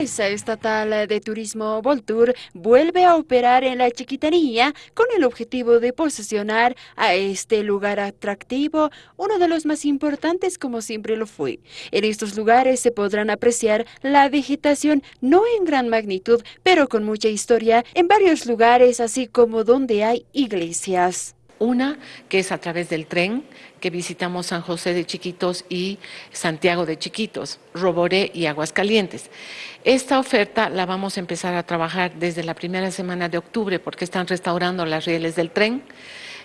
La estatal de turismo Voltur vuelve a operar en la Chiquitanía con el objetivo de posicionar a este lugar atractivo, uno de los más importantes como siempre lo fue. En estos lugares se podrán apreciar la vegetación no en gran magnitud, pero con mucha historia en varios lugares, así como donde hay iglesias. Una que es a través del tren, que visitamos San José de Chiquitos y Santiago de Chiquitos, Roboré y Aguascalientes. Esta oferta la vamos a empezar a trabajar desde la primera semana de octubre porque están restaurando las rieles del tren.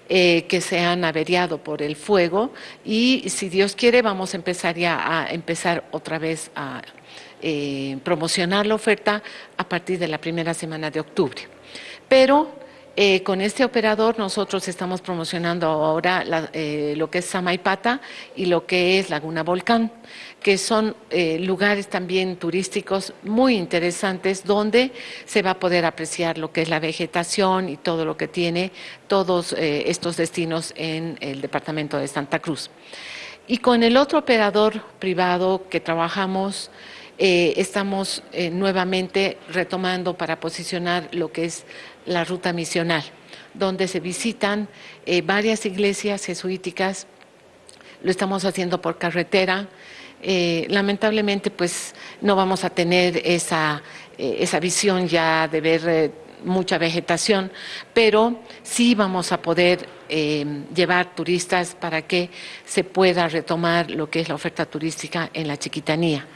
Eh, que se han averiado por el fuego y si Dios quiere vamos a empezar ya a empezar otra vez a eh, promocionar la oferta a partir de la primera semana de octubre. Pero eh, con este operador nosotros estamos promocionando ahora eh, lo que es Samaipata y lo que es Laguna Volcán, que son eh, lugares también turísticos muy interesantes donde se va a poder apreciar lo que es la vegetación y todo lo que tiene todos estos destinos en el departamento de Santa Cruz. Y con el otro operador privado que trabajamos, estamos nuevamente retomando para posicionar lo que es la ruta misional, donde se visitan eh, varias iglesias jesuíticas, lo estamos haciendo por carretera, eh, lamentablemente pues no vamos a tener esa, eh, esa visión ya de ver mucha vegetación, pero sí vamos a poder eh, llevar turistas para que se pueda retomar lo que es la oferta turística en la chiquitanía.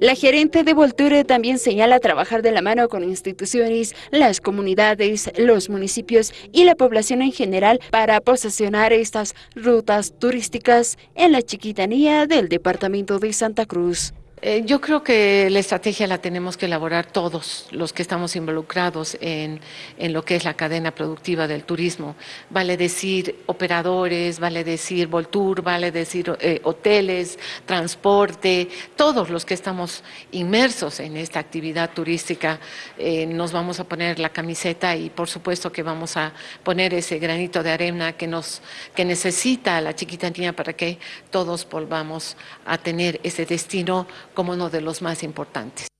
La gerente de Volture también señala trabajar de la mano con instituciones, las comunidades, los municipios y la población en general para posesionar estas rutas turísticas en la chiquitanía del departamento de Santa Cruz. Eh, yo creo que la estrategia la tenemos que elaborar todos los que estamos involucrados en, lo que es la cadena productiva del turismo. Vale decir operadores, vale decir Voltur, vale decir eh, hoteles, transporte, todos los que estamos inmersos en esta actividad turística eh, nos vamos a poner la camiseta y por supuesto que vamos a poner ese granito de arena que, nos, que necesita la chiquitanía para que todos volvamos a tener ese destino como uno de los más importantes.